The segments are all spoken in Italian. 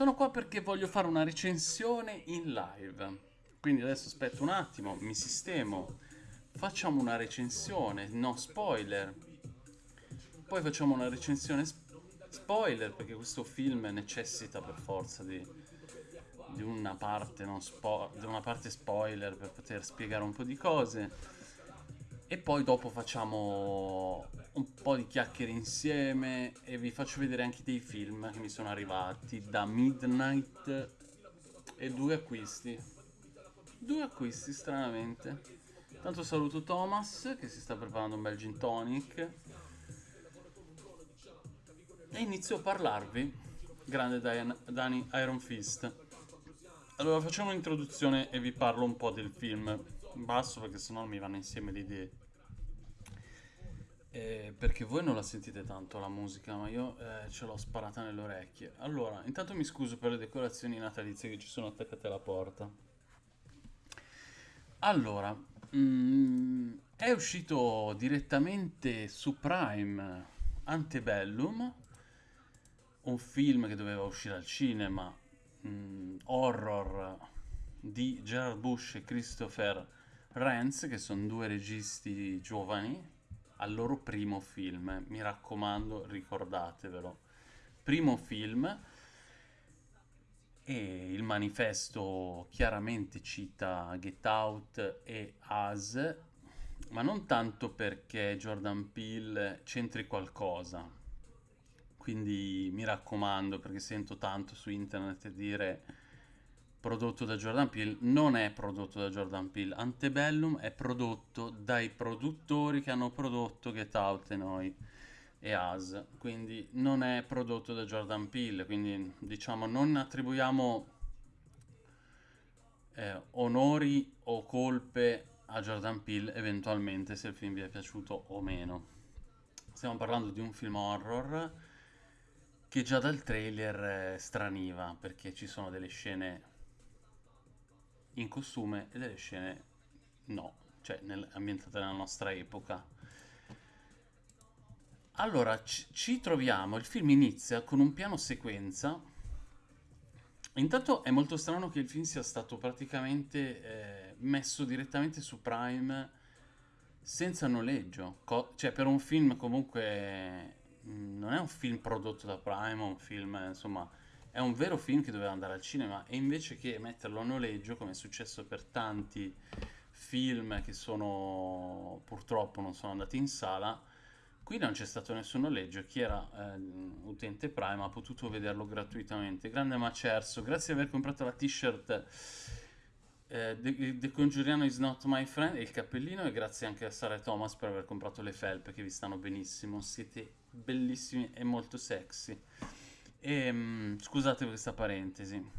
Sono qua perché voglio fare una recensione in live. Quindi adesso aspetto un attimo, mi sistemo, facciamo una recensione, no spoiler. Poi facciamo una recensione spoiler perché questo film necessita per forza di, di, una, parte di una parte spoiler per poter spiegare un po' di cose. E poi dopo facciamo un po' di chiacchiere insieme e vi faccio vedere anche dei film che mi sono arrivati da Midnight e due acquisti. Due acquisti, stranamente. Tanto saluto Thomas che si sta preparando un bel gin tonic. E inizio a parlarvi. Grande Dani Iron Fist. Allora facciamo un'introduzione e vi parlo un po' del film. Basso perché sennò mi vanno insieme le idee. Eh, perché voi non la sentite tanto la musica, ma io eh, ce l'ho sparata nelle orecchie. Allora, intanto mi scuso per le decorazioni natalizie che ci sono attaccate alla porta. Allora, mm, è uscito direttamente su Prime Antebellum, un film che doveva uscire al cinema, mm, horror di Gerard Bush e Christopher Renz, che sono due registi giovani al loro primo film. Mi raccomando, ricordatevelo. Primo film e il manifesto chiaramente cita Get Out e Us, ma non tanto perché Jordan Peele c'entri qualcosa. Quindi mi raccomando, perché sento tanto su internet dire prodotto da Jordan Peele, non è prodotto da Jordan Peele. Antebellum è prodotto dai produttori che hanno prodotto Get Out e noi e Us, quindi non è prodotto da Jordan Peele, quindi diciamo non attribuiamo eh, onori o colpe a Jordan Peele eventualmente se il film vi è piaciuto o meno. Stiamo parlando di un film horror che già dal trailer eh, straniva perché ci sono delle scene in costume e delle scene no, cioè nel, ambientate nella nostra epoca. Allora, ci, troviamo, il film inizia con un piano sequenza. Intanto è molto strano che il film sia stato praticamente eh, messo direttamente su Prime senza noleggio. Co cioè, per un film comunque... Mm, non è un film prodotto da Prime, è un film, insomma è un vero film che doveva andare al cinema e invece che metterlo a noleggio, come è successo per tanti film che sono purtroppo non sono andati in sala, qui non c'è stato nessun noleggio. Chi era eh, utente Prime ha potuto vederlo gratuitamente. Grande Macerso, grazie di aver comprato la t-shirt eh, The, The Congiuriano is not my friend e il cappellino e grazie anche a Sara e Thomas per aver comprato le felpe che vi stanno benissimo. Siete bellissimi e molto sexy. E, um, scusate questa parentesi.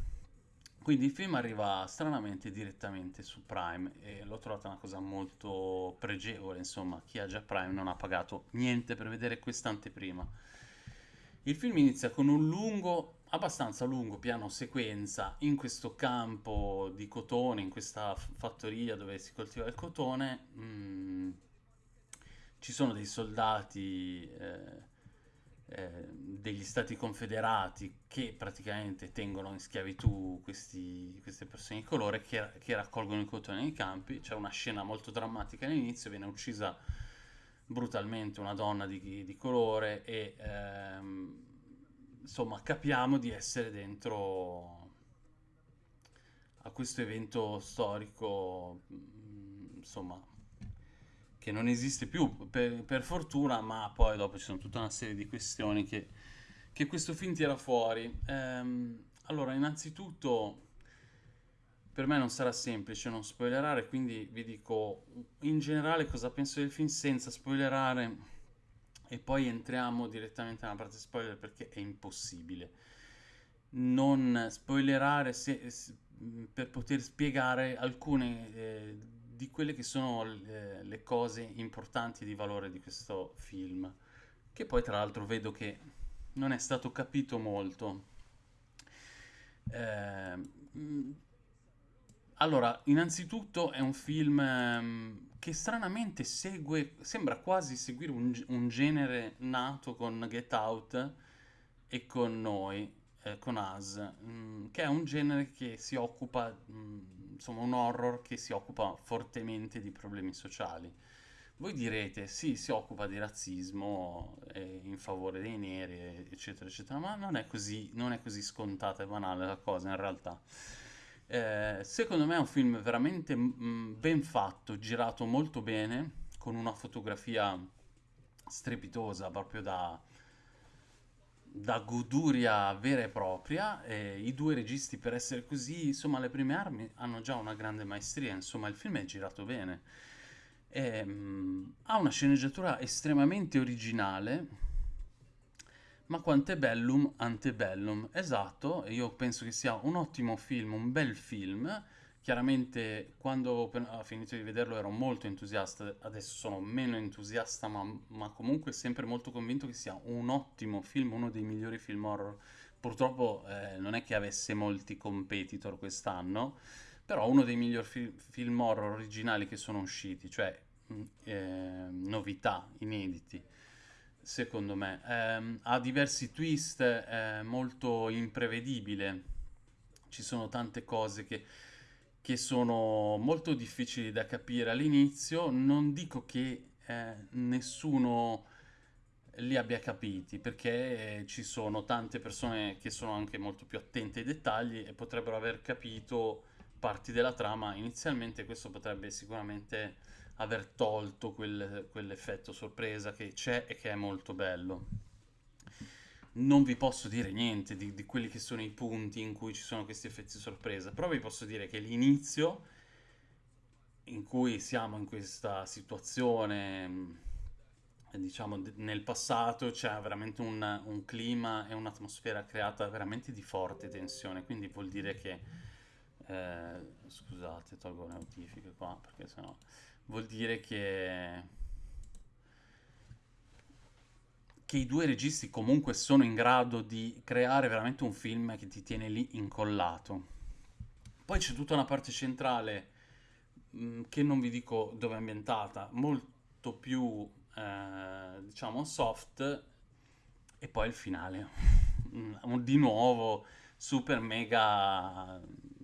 Quindi il film arriva stranamente direttamente su Prime e l'ho trovata una cosa molto pregevole, insomma, chi ha già Prime non ha pagato niente per vedere quest'anteprima. Il film inizia con un lungo, abbastanza lungo piano sequenza in questo campo di cotone, in questa fattoria dove si coltiva il cotone. Mm, ci sono dei soldati eh, eh, degli stati confederati che praticamente tengono in schiavitù questi, queste persone di colore che, che, raccolgono il cotone nei campi. C'è una scena molto drammatica all'inizio, viene uccisa brutalmente una donna di, di colore e ehm, insomma capiamo di essere dentro a questo evento storico insomma che non esiste più per, per, fortuna, ma poi dopo ci sono tutta una serie di questioni che, che questo film tira fuori. Ehm, allora, innanzitutto, per me non sarà semplice non spoilerare, quindi vi dico in generale cosa penso del film senza spoilerare e poi entriamo direttamente nella parte spoiler perché è impossibile non spoilerare se, se, per poter spiegare alcune eh, di quelle che sono le, le cose importanti di valore di questo film, che poi tra l'altro vedo che non è stato capito molto. Eh, allora, innanzitutto è un film ehm, che stranamente segue, sembra quasi seguire un, un, genere nato con Get Out e con noi. eh, con Us, mh, che è un genere che si occupa, mh, insomma un horror che si occupa fortemente di problemi sociali. Voi direte, sì, si occupa di razzismo eh, in favore dei neri, eccetera, eccetera, ma non è così, non è così scontata e banale la cosa in realtà. Eh, secondo me è un film veramente mh, ben fatto, girato molto bene, con una fotografia strepitosa, proprio da, da goduria vera e propria. E I due registi, per essere così, insomma, le prime armi hanno già una grande maestria. Insomma, il film è girato bene. E, mh, ha una sceneggiatura estremamente originale, ma quantebellum antebellum. Esatto, io penso che sia un ottimo film, un bel film Chiaramente quando ho finito di vederlo ero molto entusiasta, adesso sono meno entusiasta, ma, ma comunque sempre molto convinto che sia un ottimo film, uno dei migliori film horror. Purtroppo eh, non è che avesse molti competitor quest'anno, però uno dei migliori fi- film horror originali che sono usciti, cioè eh, novità, inediti, secondo me. Eh, ha diversi twist, è molto imprevedibile, ci sono tante cose che che sono molto difficili da capire all'inizio. Non dico che eh, nessuno li abbia capiti, perché ci sono tante persone che sono anche molto più attente ai dettagli e potrebbero aver capito parti della trama inizialmente. Questo potrebbe sicuramente aver tolto quel, quell'effetto sorpresa che c'è e che è molto bello non vi posso dire niente di, di, quelli che sono i punti in cui ci sono questi effetti sorpresa, però vi posso dire che l'inizio in cui siamo in questa situazione, mm, diciamo nel passato, c'è veramente un, un clima e un'atmosfera creata veramente di forte tensione, quindi vuol dire che, eh, scusate, tolgo le notifiche qua perché sennò, vuol dire che che i due registi comunque sono in grado di creare veramente un film che ti tiene lì incollato. Poi c'è tutta una parte centrale mh, mm, che non vi dico dove è ambientata, molto più eh, diciamo soft e poi il finale. Mm, di nuovo super mega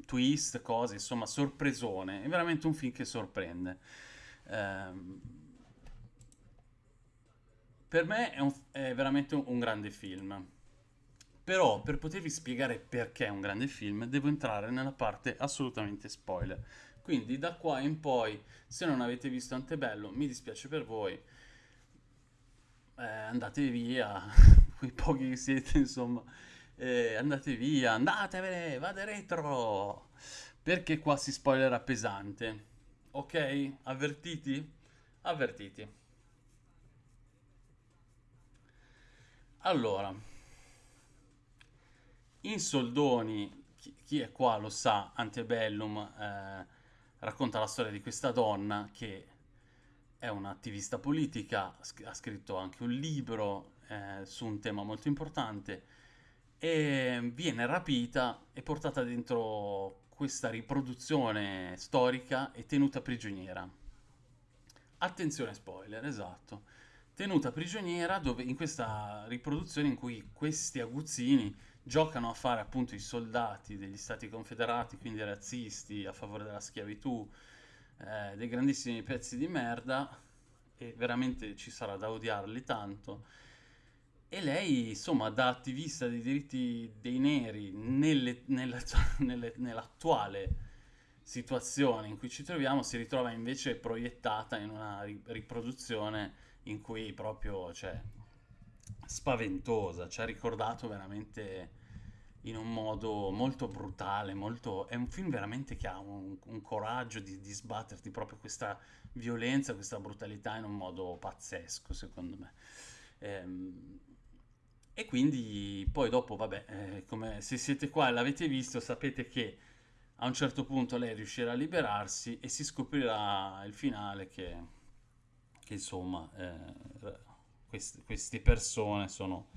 twist, cose, insomma, sorpresone. È veramente un film che sorprende. Eh, per me è, un, è veramente un, un grande film. Però per potervi spiegare perché è un grande film devo entrare nella parte assolutamente spoiler. Quindi da qua in poi, se non avete visto Antebello, mi dispiace per voi, eh, andate via, quei pochi che siete insomma, eh, andate via, andatevene, vade retro, perché qua si spoilerà pesante. Ok? Avvertiti? Avvertiti. Allora, in soldoni, chi, chi è qua lo sa, Antebellum eh, racconta la storia di questa donna che è un'attivista politica, ha scritto anche un libro eh, su un tema molto importante e viene rapita e portata dentro questa riproduzione storica e tenuta prigioniera. Attenzione spoiler, esatto tenuta prigioniera dove, in questa riproduzione in cui questi aguzzini giocano a fare appunto i soldati degli stati confederati, quindi razzisti a favore della schiavitù, eh, dei grandissimi pezzi di merda e veramente ci sarà da odiarli tanto. E lei, insomma, da attivista dei diritti dei neri nelle, nella, nelle, nell'attuale situazione in cui ci troviamo, si ritrova invece proiettata in una riproduzione in cui proprio, cioè, spaventosa, ci ha ricordato veramente in un modo molto brutale, molto... è un film veramente che ha un, un coraggio di, di, sbatterti proprio questa violenza, questa brutalità in un modo pazzesco, secondo me. Ehm, e quindi poi dopo, vabbè, eh, come se siete qua e l'avete visto, sapete che a un certo punto lei riuscirà a liberarsi e si scoprirà il finale che che insomma eh, queste, queste, persone sono,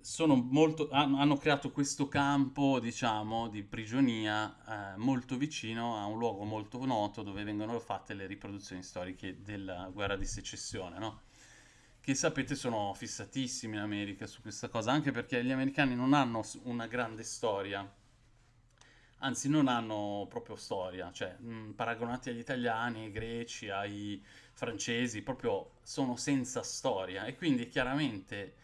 sono molto, hanno creato questo campo diciamo di prigionia eh, molto vicino a un luogo molto noto dove vengono fatte le riproduzioni storiche della guerra di secessione no? che sapete sono fissatissimi in America su questa cosa, anche perché gli americani non hanno una grande storia, anzi non hanno proprio storia, cioè mh, paragonati agli italiani, ai greci, ai francesi, proprio sono senza storia e quindi chiaramente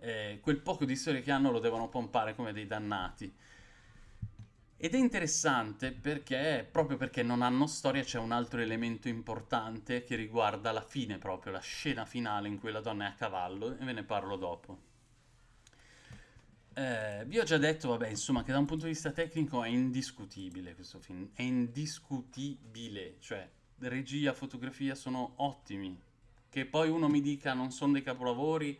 eh, quel poco di storia che hanno lo devono pompare come dei dannati. Ed è interessante perché, proprio perché non hanno storia, c'è un altro elemento importante che riguarda la fine proprio, la scena finale in cui la donna è a cavallo, e ve ne parlo dopo. Eh, vi ho già detto, vabbè, insomma, che da un punto di vista tecnico è indiscutibile questo film, è indiscutibile, cioè regia, fotografia sono ottimi. Che poi uno mi dica non sono dei capolavori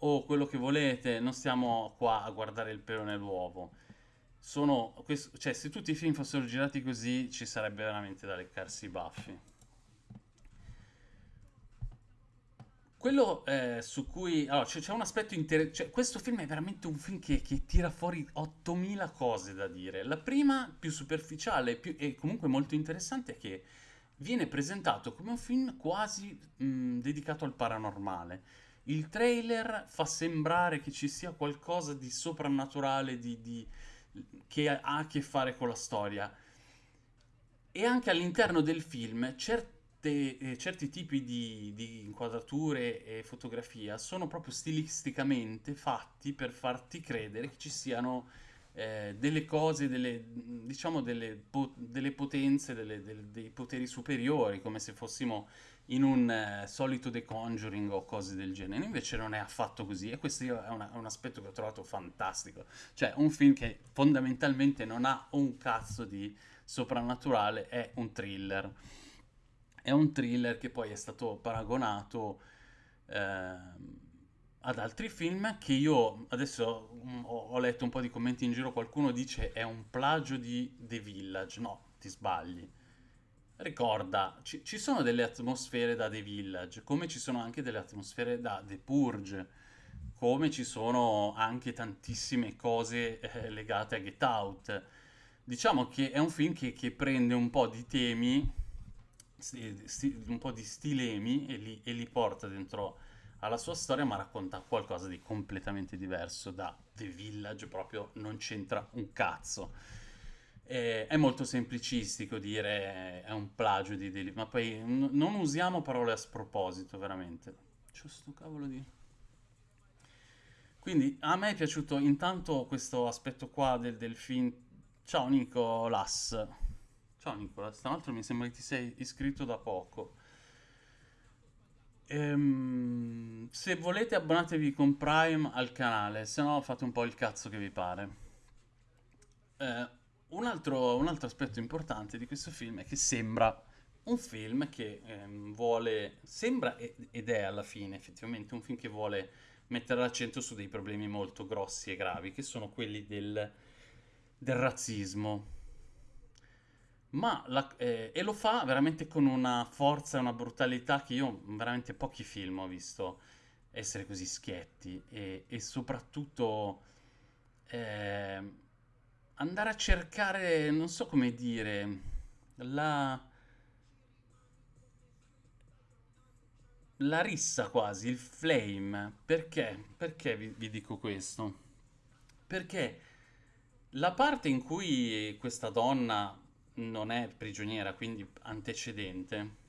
o quello che volete, non stiamo qua a guardare il pelo nell'uovo. Sono, questo- cioè, se tutti i film fossero girati così, ci sarebbe veramente da leccarsi i baffi. Quello eh, su cui... Allora, c'è un aspetto interessante. questo film è veramente un film che, che tira fuori 8000 cose da dire. La prima, più superficiale più- e comunque molto interessante, è che viene presentato come un film quasi mh, dedicato al paranormale. Il trailer fa sembrare che ci sia qualcosa di soprannaturale, di, di- che ha a che fare con la storia. E anche all'interno del film certe- eh, certi tipi di, di inquadrature e fotografia sono proprio stilisticamente fatti per farti credere che ci siano eh, delle cose, delle, diciamo delle, po- delle potenze, delle- del- dei poteri superiori, come se fossimo in un eh, solito The Conjuring o cose del genere. Invece non è affatto così e questo è, una- è un aspetto che ho trovato fantastico. Cioè, un film che fondamentalmente non ha un cazzo di soprannaturale, è un thriller. È un thriller che poi è stato paragonato ehm, ad altri film che io adesso mm, ho, letto un po' di commenti in giro, qualcuno dice è un plagio di The Village. No, ti sbagli. Ricorda, ci, ci sono delle atmosfere da The Village, come ci sono anche delle atmosfere da The Purge, come ci sono anche tantissime cose eh, legate a Get Out. Diciamo che è un film che, che prende un po' di temi, un po' di stilemi e li, e li porta dentro alla sua storia, ma racconta qualcosa di completamente diverso da The Village, proprio non c'entra un cazzo. Eh, è molto semplicistico dire è un plagio di Deli, ma poi n- non usiamo parole a sproposito, veramente. C'ho sto cavolo di... Quindi a me è piaciuto intanto questo aspetto qua del, del film. Ciao Nicolas. Ciao Nicolas, tra l'altro mi sembra che ti sei iscritto da poco. Ehm, se volete abbonatevi con Prime al canale, se no fate un po' il cazzo che vi pare. Eh, un altro, un altro aspetto importante di questo film è che sembra un film che ehm, vuole, sembra ed è alla fine effettivamente un film che vuole mettere l'accento su dei problemi molto grossi e gravi, che sono quelli del, del razzismo. La- eh, e lo fa veramente con una forza e una brutalità che io veramente pochi film ho visto essere così schietti e, e soprattutto eh, andare a cercare, non so come dire, la, la rissa quasi, il flame. Perché? Perché vi, vi dico questo? Perché la parte in cui questa donna non è prigioniera, quindi antecedente,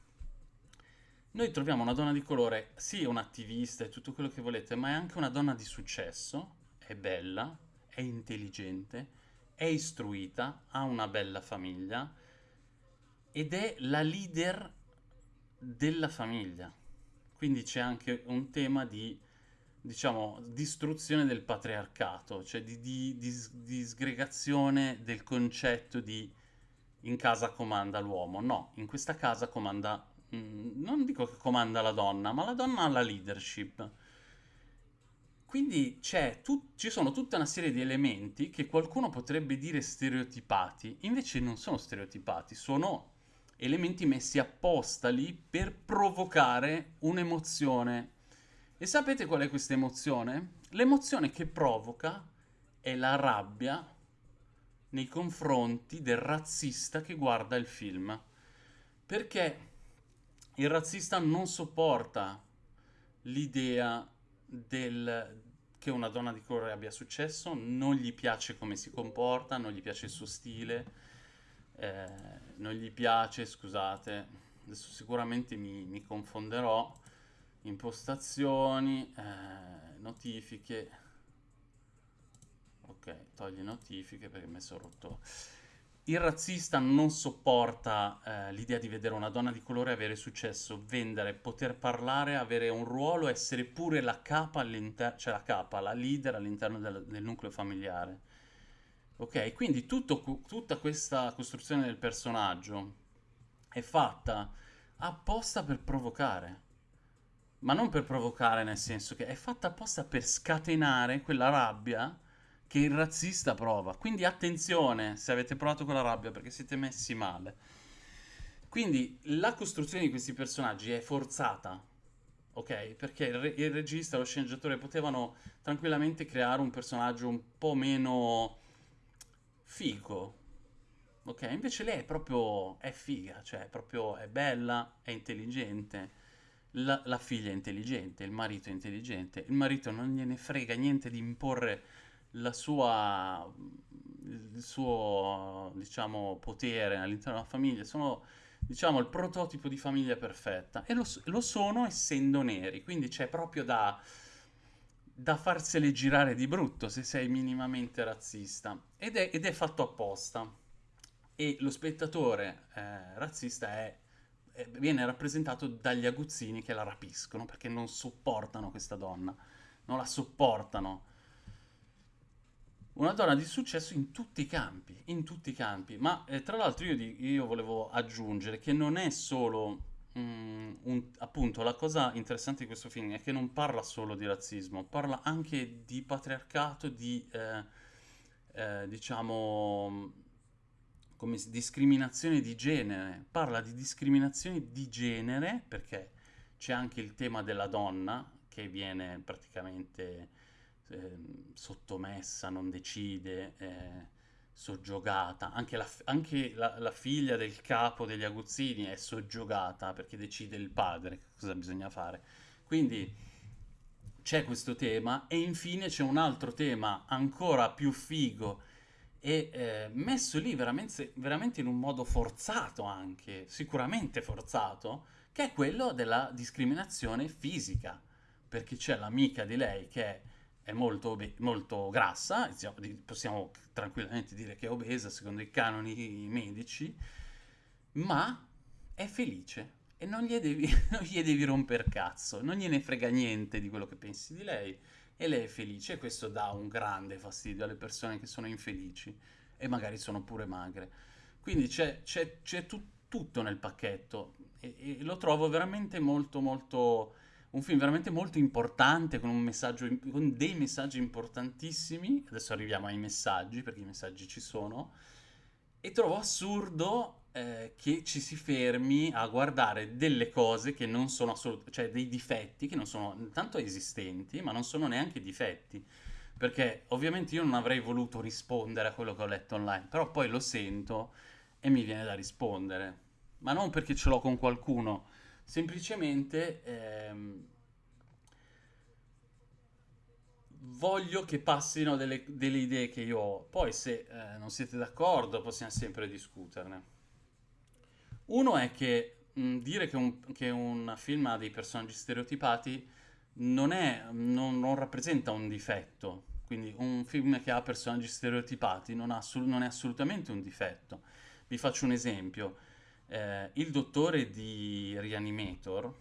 noi troviamo una donna di colore, sì, è un'attivista e tutto quello che volete, ma è anche una donna di successo, è bella, è intelligente, è istruita, ha una bella famiglia ed è la leader della famiglia. Quindi c'è anche un tema di, diciamo, distruzione del patriarcato, cioè di, di- di di sgregazione del concetto di in casa comanda l'uomo. No, in questa casa comanda, mm, non dico che comanda la donna, ma la donna ha la leadership. Quindi c'è ci sono tutta una serie di elementi che qualcuno potrebbe dire stereotipati, invece non sono stereotipati, sono elementi messi apposta lì per provocare un'emozione. E sapete qual è questa emozione? L'emozione che provoca è la rabbia nei confronti del razzista che guarda il film. Perché il razzista non sopporta l'idea del, che una donna di colore abbia successo, non gli piace come si comporta, non gli piace il suo stile, eh, non gli piace, scusate, adesso sicuramente mi, mi confonderò, impostazioni, eh, notifiche, togli notifiche perché mi è rotto il razzista non sopporta eh, l'idea di vedere una donna di colore avere successo, vendere, poter parlare, avere un ruolo, essere pure la capa cioè la capa, la leader all'interno del, del nucleo familiare. Ok, quindi tutto, tutta questa costruzione del personaggio è fatta apposta per provocare. Ma non per provocare nel senso che è fatta apposta per scatenare quella rabbia che il razzista prova. Quindi attenzione se avete provato quella rabbia perché siete messi male. Quindi la costruzione di questi personaggi è forzata, ok? Perché il, re- il regista, lo sceneggiatore potevano tranquillamente creare un personaggio un po' meno figo, ok? Invece lei è proprio, è figa, cioè è proprio, è bella, è intelligente. La, la figlia è intelligente, il marito è intelligente, il marito non gliene frega niente di imporre la sua, il suo, diciamo, potere all'interno della famiglia, sono, diciamo, il prototipo di famiglia perfetta. E lo, lo sono essendo neri, quindi c'è proprio da, da farsele girare di brutto se sei minimamente razzista. Ed è, ed è fatto apposta. E lo spettatore eh, razzista è, è, viene rappresentato dagli aguzzini che la rapiscono perché non sopportano questa donna, non la sopportano una donna di successo in tutti i campi, in tutti i campi. Ma eh, tra l'altro io, io, volevo aggiungere che non è solo, mm, un, appunto, la cosa interessante di questo film è che non parla solo di razzismo, parla anche di patriarcato, di, eh, eh, diciamo, come discriminazione di genere. Parla di discriminazione di genere perché c'è anche il tema della donna che viene praticamente eh, sottomessa, non decide, eh, soggiogata. Anche, la, anche la, la, figlia del capo degli aguzzini è soggiogata perché decide il padre cosa bisogna fare. Quindi c'è questo tema e infine c'è un altro tema ancora più figo e eh, messo lì veramente, veramente in un modo forzato anche, sicuramente forzato, che è quello della discriminazione fisica, perché c'è l'amica di lei che è è molto, molto grassa, possiamo tranquillamente dire che è obesa secondo i canoni medici, ma è felice e non gli devi, non gli devi romper cazzo, non gliene frega niente di quello che pensi di lei e lei è felice e questo dà un grande fastidio alle persone che sono infelici e magari sono pure magre. Quindi c'è, tu, tutto nel pacchetto e, e, lo trovo veramente molto molto un film veramente molto importante, con, con dei messaggi importantissimi. Adesso arriviamo ai messaggi, perché i messaggi ci sono. E trovo assurdo eh, che ci si fermi a guardare delle cose che non sono assolutamente, cioè dei difetti che non sono intanto esistenti, ma non sono neanche difetti. Perché ovviamente io non avrei voluto rispondere a quello che ho letto online, però poi lo sento e mi viene da rispondere. Ma non perché ce l'ho con qualcuno, semplicemente ehm, voglio che passino delle, delle, idee che io ho. Poi se eh, non siete d'accordo possiamo sempre discuterne. Uno è che mh, dire che un, che un, film ha dei personaggi stereotipati non, è, non, non, rappresenta un difetto. Quindi un film che ha personaggi stereotipati non, ha, non è assolutamente un difetto. Vi faccio un esempio eh, il dottore di Reanimator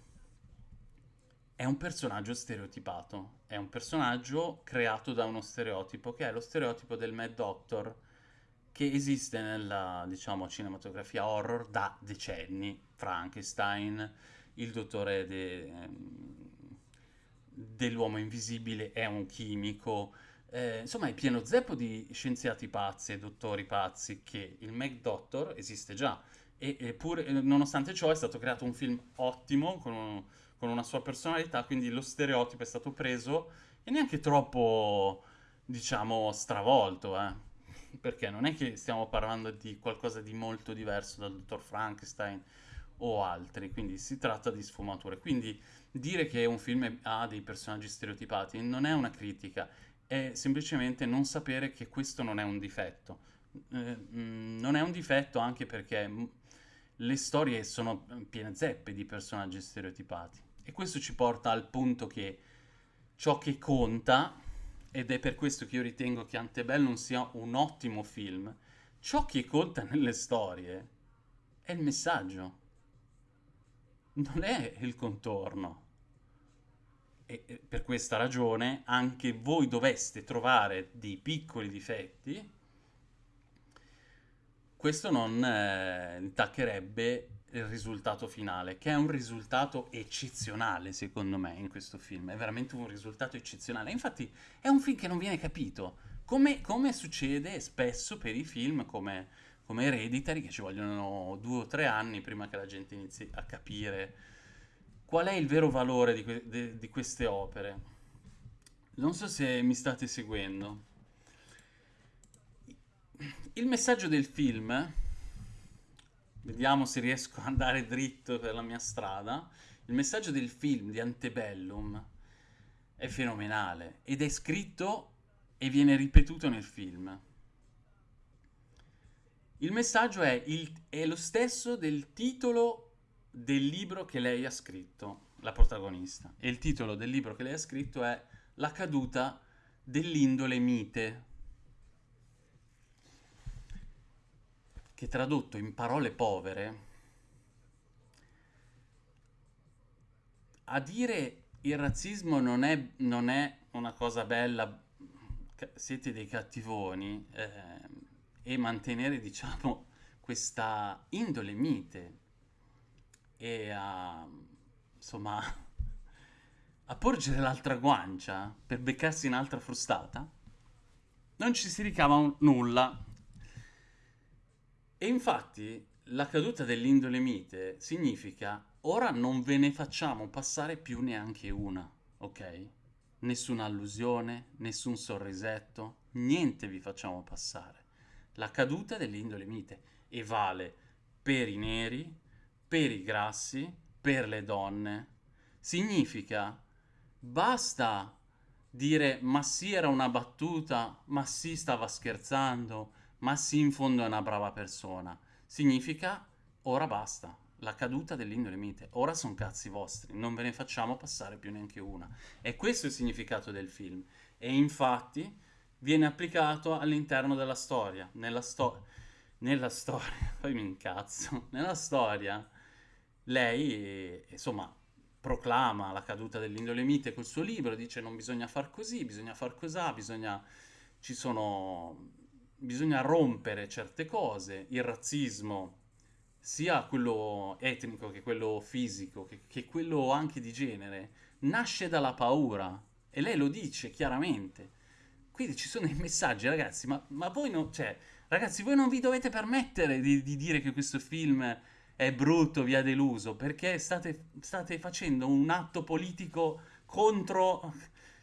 è un personaggio stereotipato, è un personaggio creato da uno stereotipo che è lo stereotipo del Mad Doctor che esiste nella, diciamo, cinematografia horror da decenni. Frankenstein, il dottore de, ehm, dell'uomo invisibile è un chimico, eh, insomma è pieno zeppo di scienziati pazzi e dottori pazzi che il Mad Doctor esiste già e, eppure, nonostante ciò, è stato creato un film ottimo, con, un, con, una sua personalità, quindi lo stereotipo è stato preso e neanche troppo, diciamo, stravolto, eh. Perché non è che stiamo parlando di qualcosa di molto diverso dal dottor Frankenstein o altri, quindi si tratta di sfumature. Quindi dire che un film ha dei personaggi stereotipati non è una critica, è semplicemente non sapere che questo non è un difetto. Eh, mm, non è un difetto anche perché le storie sono piene zeppe di personaggi stereotipati. E questo ci porta al punto che ciò che conta, ed è per questo che io ritengo che Antebellum sia un ottimo film, ciò che conta nelle storie è il messaggio, non è il contorno. E per questa ragione anche voi doveste trovare dei piccoli difetti, questo non eh, intaccherebbe il risultato finale, che è un risultato eccezionale secondo me in questo film, è veramente un risultato eccezionale. Infatti è un film che non viene capito, come, come succede spesso per i film come, come Hereditary, che ci vogliono due o tre anni prima che la gente inizi a capire qual è il vero valore di, que- de- di queste opere? Non so se mi state seguendo. Il messaggio del film, vediamo se riesco ad andare dritto per la mia strada, il messaggio del film di Antebellum è fenomenale ed è scritto e viene ripetuto nel film. Il messaggio è, il, è lo stesso del titolo del libro che lei ha scritto, la protagonista. E il titolo del libro che lei ha scritto è La caduta dell'indole mite. Che tradotto in parole povere, a dire il razzismo non è, non è una cosa bella, siete dei cattivoni, eh, e mantenere, diciamo, questa indole mite e a, insomma, a porgere l'altra guancia per beccarsi un'altra frustata, non ci si ricava nulla. E infatti la caduta dell'indole mite significa ora non ve ne facciamo passare più neanche una, ok? Nessuna allusione, nessun sorrisetto, niente vi facciamo passare. La caduta dell'indole mite e vale per i neri, per i grassi, per le donne. Significa basta dire ma sì era una battuta, ma sì stava scherzando, ma sì in fondo è una brava persona. Significa ora basta, la caduta dell'indole mite. Ora sono cazzi vostri, non ve ne facciamo passare più neanche una. E questo è il significato del film. E infatti viene applicato all'interno della storia. Nella, sto- nella storia, poi mi incazzo, nella storia lei, insomma, proclama la caduta dell'indole mite col suo libro, dice non bisogna far così, bisogna far così, bisogna, ci sono, bisogna rompere certe cose, il razzismo, sia quello etnico che quello fisico, che, che quello anche di genere, nasce dalla paura e lei lo dice chiaramente. Quindi ci sono dei messaggi, ragazzi, ma, ma voi non, cioè, ragazzi, voi non vi dovete permettere di, di dire che questo film è brutto, vi ha deluso, perché state, state facendo un atto politico contro...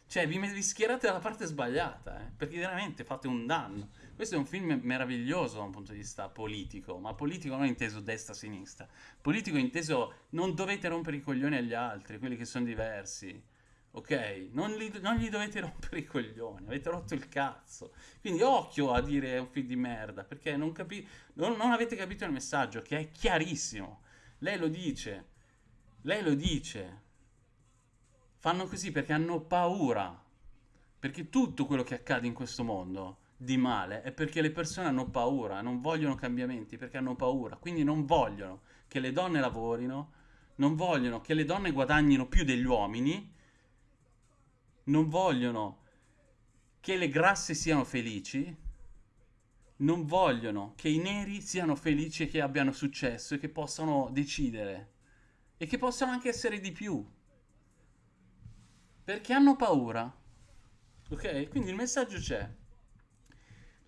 Cioè, vi, vi schierate dalla parte sbagliata, eh? perché veramente fate un danno. Questo è un film meraviglioso da un punto di vista politico, ma politico non inteso destra-sinistra. Politico inteso non dovete rompere i coglioni agli altri, quelli che sono diversi ok? Non, li, non, gli dovete rompere i coglioni, avete rotto il cazzo. Quindi occhio a dire un film di merda, perché non, capi- non, non avete capito il messaggio, che è chiarissimo. Lei lo dice, lei lo dice. Fanno così perché hanno paura. Perché tutto quello che accade in questo mondo di male è perché le persone hanno paura, non vogliono cambiamenti perché hanno paura, quindi non vogliono che le donne lavorino, non vogliono che le donne guadagnino più degli uomini non vogliono che le grasse siano felici, non vogliono che i neri siano felici e che abbiano successo e che possano decidere e che possano anche essere di più. Perché hanno paura. Ok? Quindi il messaggio c'è.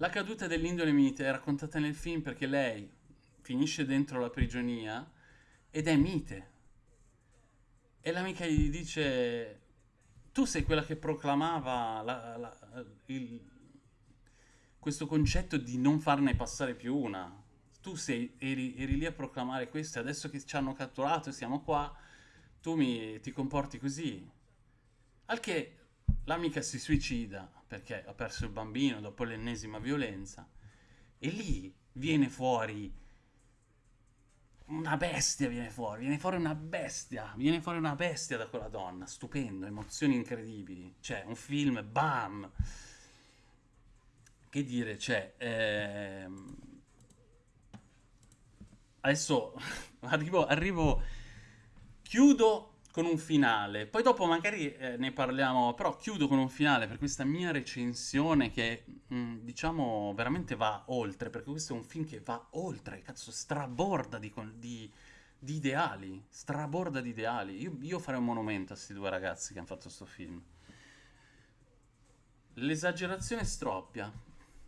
La caduta dell'indole mite è raccontata nel film perché lei finisce dentro la prigionia ed è mite. E l'amica gli dice tu sei quella che proclamava la, la, il, questo concetto di non farne passare più una. Tu sei, eri, eri lì a proclamare questo e adesso che ci hanno catturato e siamo qua, tu mi, ti comporti così. Al che l'amica si suicida perché ha perso il bambino dopo l'ennesima violenza e lì viene fuori una bestia viene fuori, viene fuori una bestia, viene fuori una bestia da quella donna, stupendo, emozioni incredibili, cioè un film, bam! Che dire, cioè, ehm... adesso arrivo, arrivo, chiudo con un finale, poi dopo magari eh, ne parliamo, però chiudo con un finale per questa mia recensione che mh, mm, diciamo veramente va oltre, perché questo è un film che va oltre, cazzo, straborda di, di, di ideali, straborda di ideali. Io, io, farei un monumento a questi due ragazzi che hanno fatto questo film. L'esagerazione stroppia.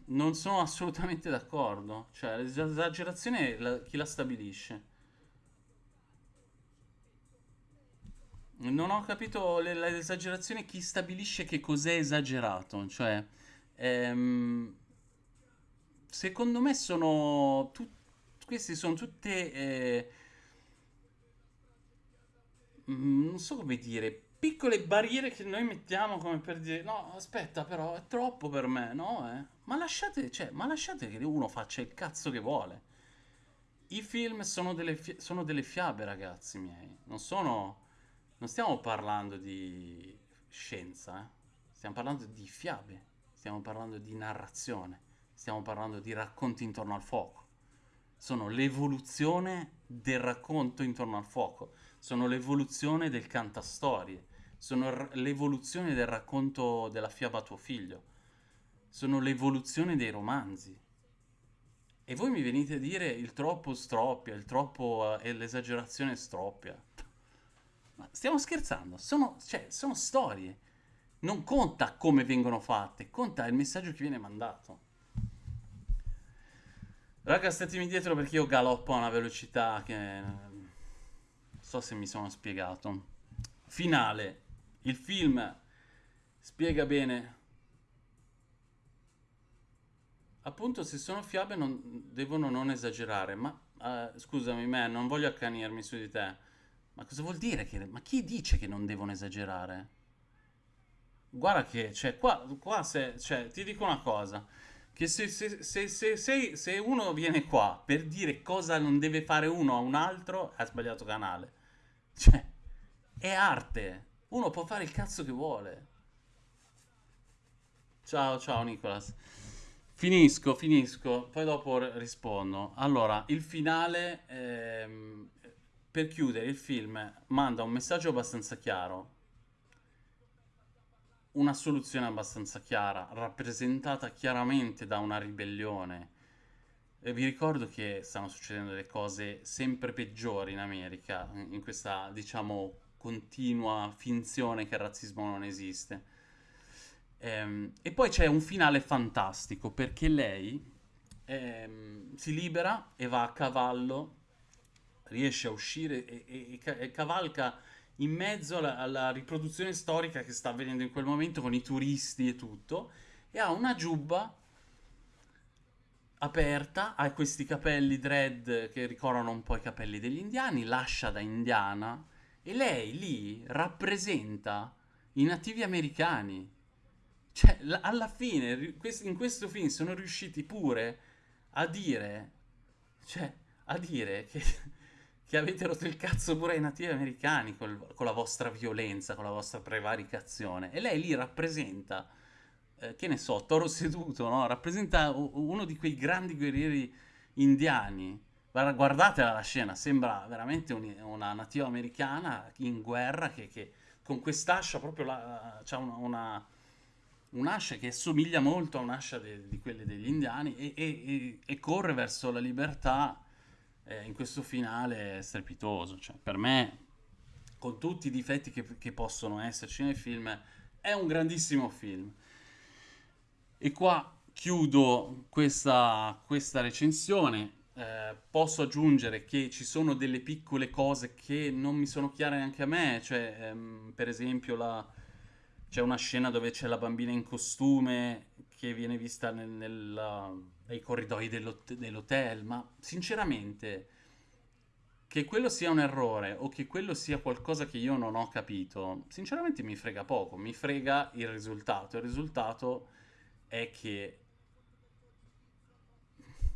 Non sono assolutamente d'accordo. Cioè, l'esagerazione chi la stabilisce? Non ho capito l'esagerazione, chi stabilisce che cos'è esagerato, cioè, ehm, secondo me sono, tu, queste sono tutte, eh, mm, non so come dire, piccole barriere che noi mettiamo come per dire, no, aspetta però, è troppo per me, no, eh? Ma lasciate, cioè, ma lasciate che uno faccia il cazzo che vuole. I film sono delle, sono delle fiabe, ragazzi miei, non sono non stiamo parlando di scienza, eh? stiamo parlando di fiabe, stiamo parlando di narrazione, stiamo parlando di racconti intorno al fuoco. Sono l'evoluzione del racconto intorno al fuoco, sono l'evoluzione del cantastorie, sono l'evoluzione del racconto della fiaba a tuo figlio, sono l'evoluzione dei romanzi. E voi mi venite a dire il troppo stroppia, il troppo e eh, l'esagerazione stroppia. Ma stiamo scherzando, sono, cioè, sono storie. Non conta come vengono fatte, conta il messaggio che viene mandato. Raga, statemi dietro perché io galoppo a una velocità che... Non so se mi sono spiegato. Finale. Il film spiega bene... Appunto, se sono fiabe non, devono non esagerare, ma... Uh, scusami, me, non voglio accanirmi su di te. Ma cosa vuol dire che... Ma chi dice che non devono esagerare? Guarda che, cioè, qua, qua se, cioè, ti dico una cosa, che se, se, se, se, uno viene qua per dire cosa non deve fare uno a un altro, ha sbagliato canale. Cioè, è arte. Uno può fare il cazzo che vuole. Ciao, ciao Nicolas. Finisco, finisco, poi dopo rispondo. Allora, il finale ehm, per chiudere il film manda un messaggio abbastanza chiaro, una soluzione abbastanza chiara, rappresentata chiaramente da una ribellione. E vi ricordo che stanno succedendo delle cose sempre peggiori in America, in questa, diciamo, continua finzione che il razzismo non esiste. Ehm, e poi c'è un finale fantastico, perché lei ehm, si libera e va a cavallo riesce a uscire e, e, e cavalca in mezzo alla, alla, riproduzione storica che sta avvenendo in quel momento con i turisti e tutto, e ha una giubba aperta, ha questi capelli dread che ricordano un po' i capelli degli indiani, lascia da indiana, e lei lì rappresenta i nativi americani. Cioè, alla fine, in questo film sono riusciti pure a dire, cioè, a dire che che avete rotto il cazzo pure ai nativi americani col, con la vostra violenza, con la vostra prevaricazione. E lei lì rappresenta, eh, che ne so, toro seduto, no? Rappresenta uno di quei grandi guerrieri indiani. Guardatela la scena, sembra veramente un, una nativa americana in guerra che, che con quest'ascia proprio la, c'ha una, una, un'ascia che assomiglia molto a un'ascia di quelle degli indiani e, e, e corre verso la libertà eh, in questo finale strepitoso. Cioè, per me, con tutti i difetti che, che possono esserci nel film, è un grandissimo film. E qua chiudo questa, questa recensione. Eh, posso aggiungere che ci sono delle piccole cose che non mi sono chiare neanche a me, cioè ehm, per esempio la... c'è una scena dove c'è la bambina in costume che viene vista nel- nella- nei corridoi dell'hot- dell'hotel, ma sinceramente che quello sia un errore o che quello sia qualcosa che io non ho capito, sinceramente mi frega poco, mi frega il risultato. Il risultato è che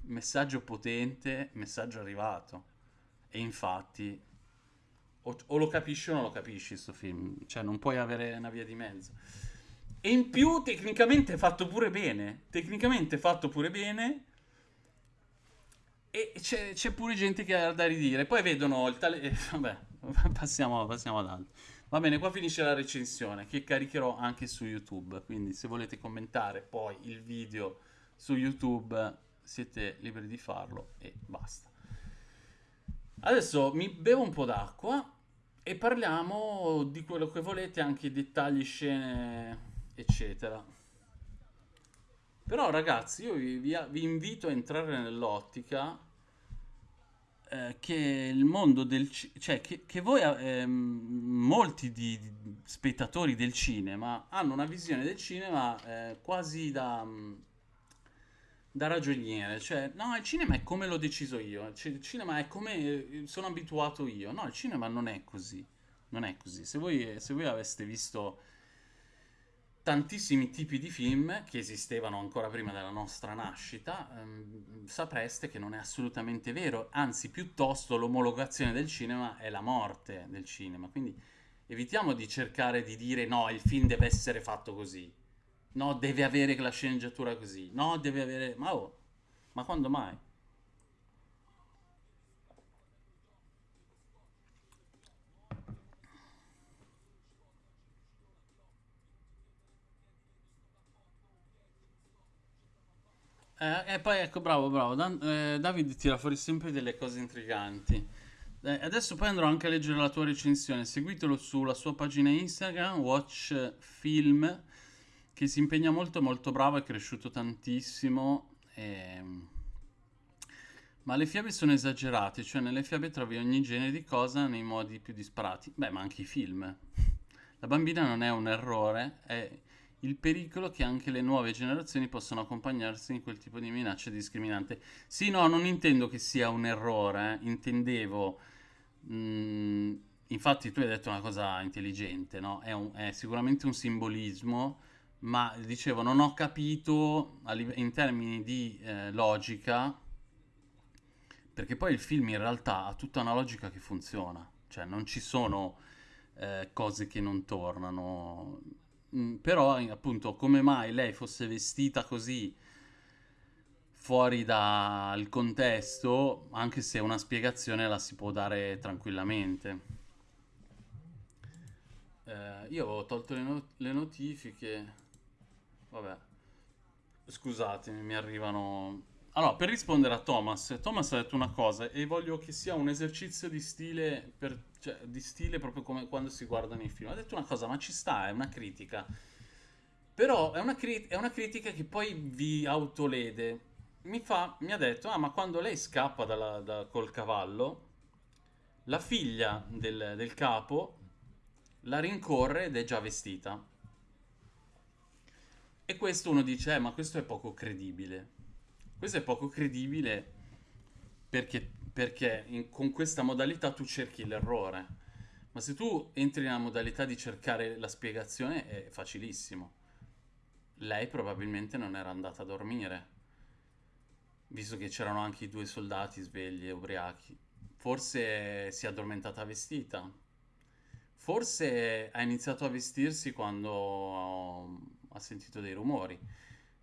messaggio potente, messaggio arrivato. E infatti o, o lo capisci o non lo capisci sto film, cioè non puoi avere una via di mezzo. E in più tecnicamente è fatto pure bene, tecnicamente è fatto pure bene e c'è, c'è pure gente che ha da ridire. Poi vedono il tale... eh, vabbè, passiamo, passiamo ad altro. Va bene, qua finisce la recensione che caricherò anche su YouTube, quindi se volete commentare poi il video su YouTube siete liberi di farlo e basta. Adesso mi bevo un po' d'acqua e parliamo di quello che volete, anche dettagli, scene, eccetera. Però ragazzi, io vi, vi- vi invito a entrare nell'ottica eh, che il mondo del cinema, cioè che, che voi, ehm, molti di, di spettatori del cinema hanno una visione del cinema eh, quasi da, mm, da ragioniere, cioè no, il cinema è come l'ho deciso io, il cinema è come eh, sono abituato io, no, il cinema non è così, non è così. Se voi, se voi aveste visto tantissimi tipi di film che esistevano ancora prima della nostra nascita, ehm, sapreste che non è assolutamente vero, anzi piuttosto l'omologazione del cinema è la morte del cinema, quindi evitiamo di cercare di dire no, il film deve essere fatto così, no, deve avere la sceneggiatura così, no, deve avere... ma oh, ma quando mai? Eh, e poi ecco, bravo, bravo. Dan- eh, David tira fuori sempre delle cose intriganti. Eh, adesso poi andrò anche a leggere la tua recensione. Seguitelo sulla sua pagina Instagram, Watch Film, che si impegna molto, molto bravo, è cresciuto tantissimo. ehm, Ma le fiabe sono esagerate, cioè nelle fiabe trovi ogni genere di cosa nei modi più disparati. Beh, ma anche i film. La bambina non è un errore, è il pericolo che anche le nuove generazioni possano accompagnarsi in quel tipo di minaccia discriminante. Sì, no, non intendo che sia un errore, eh, intendevo... mm, infatti tu hai detto una cosa intelligente, no? È, un- è sicuramente un simbolismo, ma dicevo, non ho capito in termini di eh, logica, perché poi il film in realtà ha tutta una logica che funziona, cioè non ci sono eh, cose che non tornano. Mm, però, appunto, come mai lei fosse vestita così fuori dal contesto, anche se una spiegazione la si può dare tranquillamente. Eh, io ho tolto le, no- le notifiche. Vabbè, scusatemi, mi arrivano. Allora, per rispondere a Thomas, Thomas ha detto una cosa e voglio che sia un esercizio di stile, per- cioè, di stile proprio come quando si guardano i film. Ha detto una cosa, ma ci sta, è una critica. Però è una, cri- è una critica che poi vi autolede. Mi fa, mi ha detto, ah, ma quando lei scappa dalla- da- col cavallo, la figlia del, del capo la rincorre ed è già vestita. E questo uno dice, eh, ma questo è poco credibile. Questo è poco credibile perché, perché in- con questa modalità tu cerchi l'errore. Ma se tu entri nella modalità di cercare la spiegazione è facilissimo. Lei probabilmente non era andata a dormire, visto che c'erano anche i due soldati svegli e ubriachi. Forse si è addormentata vestita. Forse ha iniziato a vestirsi quando ha sentito dei rumori.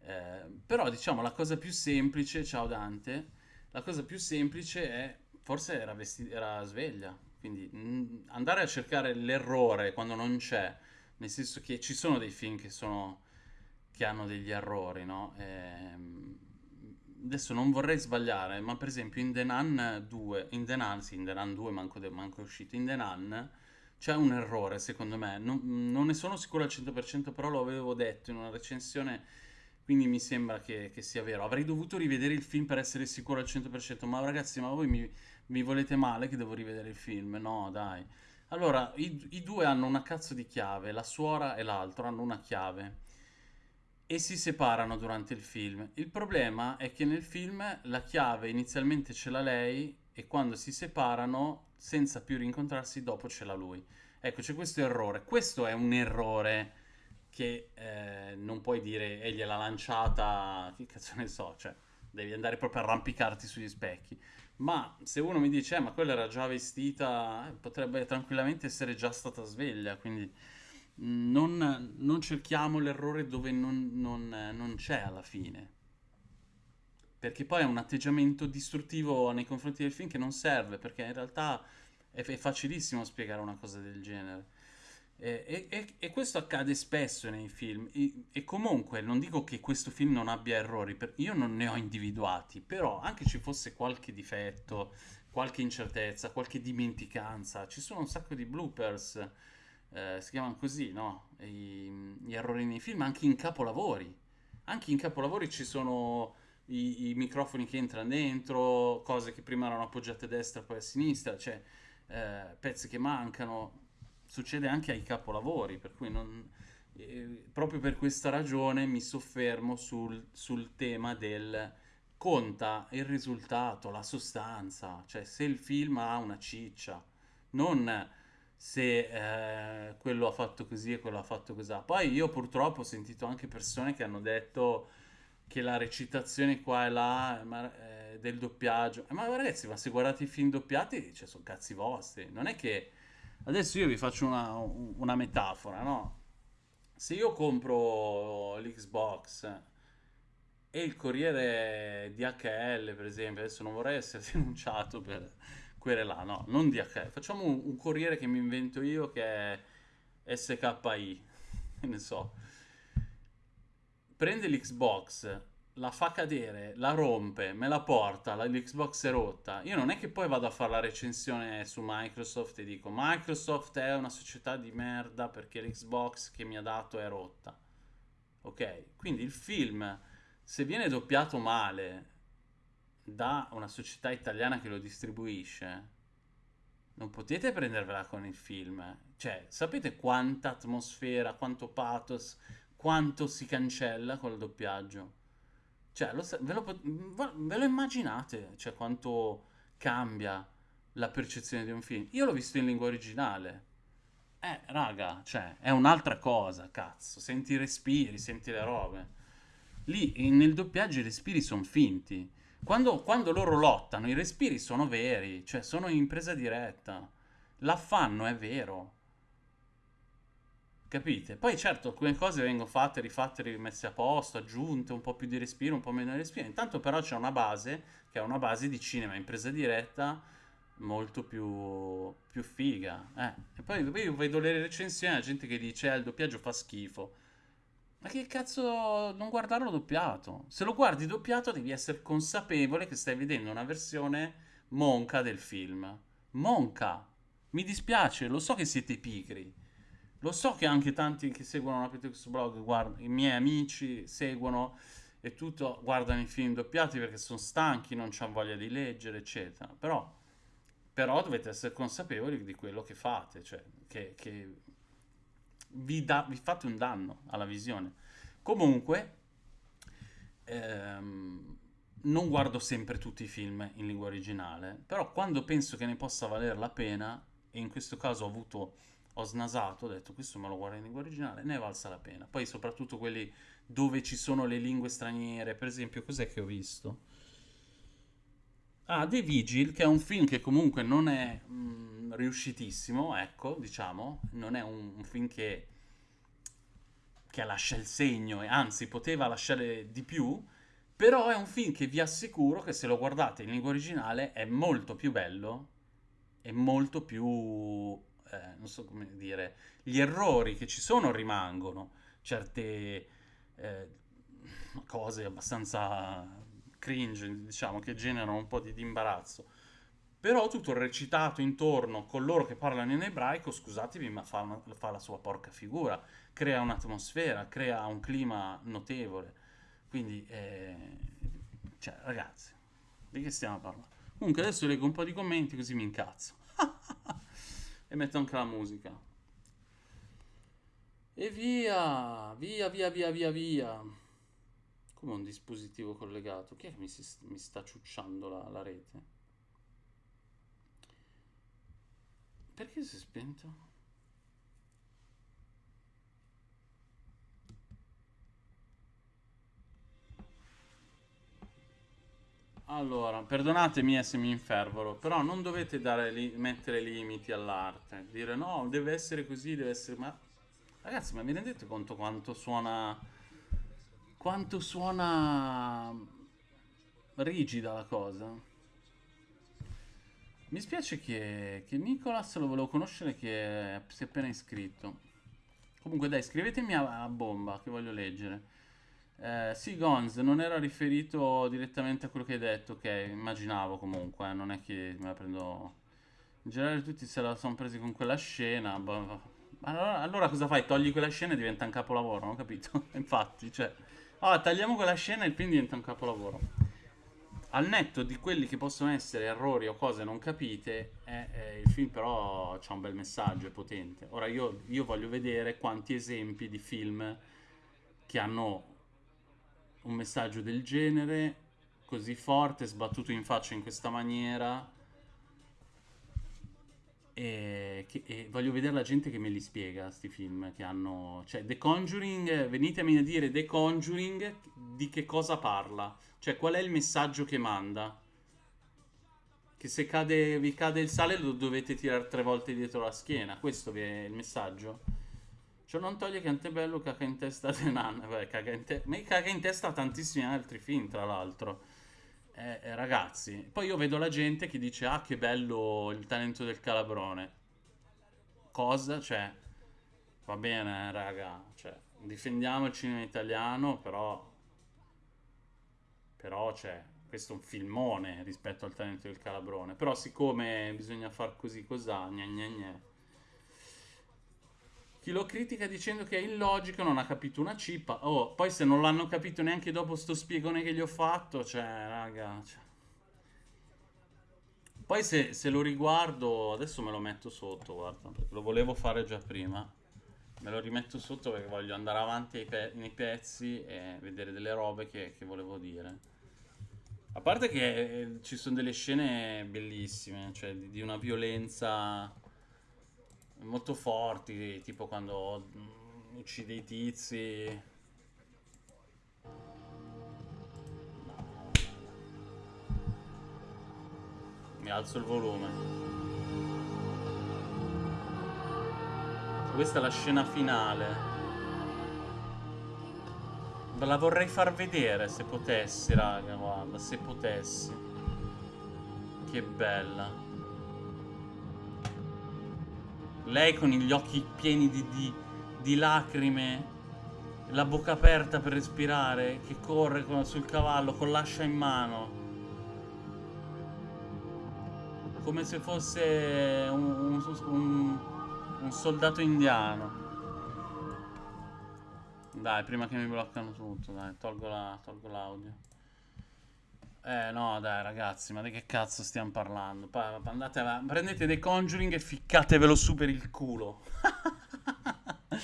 Eh, però diciamo la cosa più semplice, ciao Dante, la cosa più semplice è forse era, vesti- era sveglia. Quindi mm, andare a cercare l'errore quando non c'è, nel senso che ci sono dei film che sono che hanno degli errori, no? Ehm, adesso non vorrei sbagliare, ma per esempio in The Nun 2, in The Nun, sì, in The Nun 2 manco, de- manco è uscito, in The Nun c'è un errore secondo me, non, non ne sono sicuro al 100%, però lo avevo detto in una recensione, quindi mi sembra che, che sia vero. Avrei dovuto rivedere il film per essere sicuro al 100%, ma ragazzi, ma voi mi, mi volete male che devo rivedere il film? No, dai. Allora, i, i due hanno una cazzo di chiave, la suora e l'altro hanno una chiave. e si separano durante il film. Il problema è che nel film la chiave inizialmente ce l'ha lei e quando si separano, senza più rincontrarsi, dopo ce l'ha lui. Ecco, c'è questo errore. Questo è un errore che eh, non puoi dire e gliel'ha lanciata, che cazzo ne so, cioè devi andare proprio a arrampicarti sugli specchi. Ma se uno mi dice, eh, ma quella era già vestita, eh, potrebbe tranquillamente essere già stata sveglia, quindi non, non cerchiamo l'errore dove non, non, non c'è alla fine. Perché poi è un atteggiamento distruttivo nei confronti del film che non serve, perché in realtà è, è facilissimo spiegare una cosa del genere. E, e, e, questo accade spesso nei film. E, e, comunque non dico che questo film non abbia errori, io non ne ho individuati, però anche ci fosse qualche difetto, qualche incertezza, qualche dimenticanza, ci sono un sacco di bloopers eh, si chiamano così, no? I, gli errori nei film, anche in capolavori. Anche in capolavori ci sono i, i, microfoni che entrano dentro, cose che prima erano appoggiate a destra poi a sinistra, cioè eh, pezzi che mancano. Succede anche ai capolavori, per cui non, eh, proprio per questa ragione mi soffermo sul, sul tema del conta il risultato, la sostanza, cioè se il film ha una ciccia, non se eh, quello ha fatto così e quello ha fatto così. Poi io purtroppo ho sentito anche persone che hanno detto che la recitazione qua e là ma, eh, del doppiaggio... Ma ragazzi, ma se guardate i film doppiati, cioè, sono cazzi vostri. Non è che... Adesso io vi faccio una, una metafora, no? Se io compro l'Xbox e il corriere DHL, per esempio, adesso non vorrei essere denunciato per querela, no, non DHL. Facciamo un, un, corriere che mi invento io che è SKI, ne so. Prende l'Xbox, la fa cadere, la rompe, me la porta, la, l'Xbox è rotta. Io non è che poi vado a fare la recensione su Microsoft e dico Microsoft è una società di merda perché l'Xbox che mi ha dato è rotta. Ok? Quindi il film, se viene doppiato male, da una società italiana che lo distribuisce, non potete prendervela con il film. Cioè, sapete quanta atmosfera, quanto pathos, quanto si cancella col doppiaggio? Cioè, lo, ve, lo, ve lo immaginate? Cioè, quanto cambia la percezione di un film? Io l'ho visto in lingua originale. Eh, raga, cioè, è un'altra cosa, cazzo. Senti i respiri, senti le robe. Lì, nel doppiaggio i respiri sono finti quando, quando loro lottano, i respiri sono veri, cioè sono in presa diretta. L'affanno è vero. Capite? Poi certo alcune cose vengono fatte, rifatte, rimesse a posto, aggiunte, un po' più di respiro, un po' meno di respiro. Intanto però c'è una base, che è una base di cinema in presa diretta, molto più, più figa. Eh. E poi, poi io vedo le recensioni, la gente che dice eh, il doppiaggio fa schifo. Ma che cazzo non guardarlo doppiato? Se lo guardi doppiato devi essere consapevole che stai vedendo una versione monca del film. Monca! Mi dispiace, lo so che siete pigri. Lo so che anche tanti che seguono la Pitex Blog, guarda, i miei amici seguono e tutto, guardano i film doppiati perché sono stanchi, non hanno voglia di leggere, eccetera. Però, però dovete essere consapevoli di quello che fate, cioè che, che vi, da, vi fate un danno alla visione. Comunque, ehm, non guardo sempre tutti i film in lingua originale, però quando penso che ne possa valere la pena, e in questo caso ho avuto, ho snasato, ho detto questo me lo guardo in lingua originale, ne è valsa la pena. Poi soprattutto quelli dove ci sono le lingue straniere, per esempio, cos'è che ho visto? Ah, The Vigil, che è un film che comunque non è mh, mm, riuscitissimo, ecco, diciamo, non è un, un film che, che, lascia il segno, anzi poteva lasciare di più, però è un film che vi assicuro che se lo guardate in lingua originale è molto più bello e molto più, eh, non so come dire, gli errori che ci sono rimangono, certe eh, cose abbastanza cringe, diciamo, che generano un po' di, di imbarazzo. Però tutto il recitato intorno con loro che parlano in ebraico, scusatemi, ma fa, una, fa la sua porca figura. Crea un'atmosfera, crea un clima notevole. Quindi, eh, cioè, ragazzi, di che stiamo parlando? Comunque adesso leggo un po' di commenti così mi incazzo. e metto anche la musica. E via, via, via, via, via, via. Come un dispositivo collegato. Chi è che mi, si- mi sta ciucciando la, la rete? Perché si è spento? Allora, perdonatemi eh, se mi infervoro, però non dovete li- mettere limiti all'arte. Dire no, deve essere così, deve essere... Ma ragazzi, ma vi rendete conto quanto suona... quanto suona rigida la cosa? Mi spiace che, che Nicolas lo volevo conoscere che si è appena iscritto. Comunque dai, scrivetemi a, a bomba che voglio leggere. Eh, sì, Gonz, non era riferito direttamente a quello che hai detto, ok, immaginavo comunque, eh, non è che me la prendo... In generale tutti se la sono presi con quella scena, boh, boh. allora, allora cosa fai? Togli quella scena e diventa un capolavoro, non ho capito? Infatti, cioè... Allora, tagliamo quella scena e il film diventa un capolavoro. Al netto di quelli che possono essere errori o cose non capite, eh, eh, il film però c'ha un bel messaggio, è potente. Ora io, io voglio vedere quanti esempi di film che hanno un messaggio del genere, così forte, sbattuto in faccia in questa maniera. E, che- e voglio vedere la gente che me li spiega, sti film che hanno... Cioè, The Conjuring, venitemi a dire The Conjuring di che cosa parla. Cioè, qual è il messaggio che manda? Che se cade, vi cade il sale lo dovete tirare tre volte dietro la schiena. Questo è il messaggio? Ciò non toglie che Antebello caga in testa a Renan. Beh, caga in te- caga in testa tantissimi altri film, tra l'altro. Eh, eh, ragazzi, poi io vedo la gente che dice: Ah, che bello il talento del calabrone. Cosa? Cioè, va bene, raga. Cioè, difendiamo il cinema italiano, però, però, cioè, questo è un filmone rispetto al talento del calabrone. Però, siccome bisogna far così, cos'ha? Gna gna gna. Chi lo critica dicendo che è illogico non ha capito una cippa. Oh, poi se non l'hanno capito neanche dopo sto spiegone che gli ho fatto, cioè, raga. cioè. Poi se, se lo riguardo, adesso me lo metto sotto, guarda, lo volevo fare già prima. Me lo rimetto sotto perché voglio andare avanti pe- nei pezzi e vedere delle robe che, che volevo dire. A parte che eh, ci sono delle scene bellissime, cioè di una violenza molto forti, tipo quando mm, uccide i tizi. Mi alzo il volume. Questa è la scena finale. Ve la vorrei far vedere se potessi, raga, guarda, se potessi. Che bella. Lei con gli occhi pieni di, di- di lacrime, la bocca aperta per respirare, che corre con- sul cavallo con l'ascia in mano, come se fosse un, un- un- soldato indiano. Dai, prima che mi bloccano tutto, dai, tolgo la- l'audio. Eh no, dai ragazzi, ma di che cazzo stiamo parlando? Pa- andate prendete dei Conjuring e ficcatevelo su per il culo.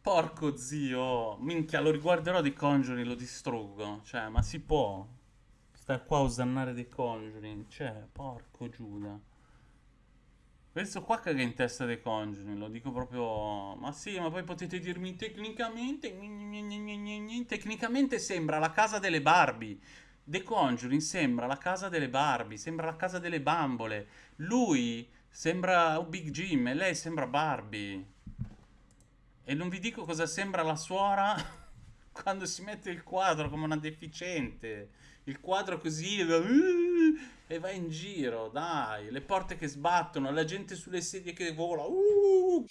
Porco zio, minchia, lo riguarderò di Conjuring, lo distruggo. Cioè, ma si può stare qua a osannare dei Conjuring? Cioè, porco Giuda. Questo qua caga in testa dei Conjuring, lo dico proprio... Ma sì, ma poi potete dirmi tecnicamente... Tecnicamente sembra la casa delle Barbie. The Conjuring sembra la casa delle Barbie, sembra la casa delle bambole. Lui sembra Big Jim e lei sembra Barbie. E non vi dico cosa sembra la suora quando si mette il quadro come una deficiente. Il quadro così e va in giro, dai. Le porte che sbattono, la gente sulle sedie che vola. Uh!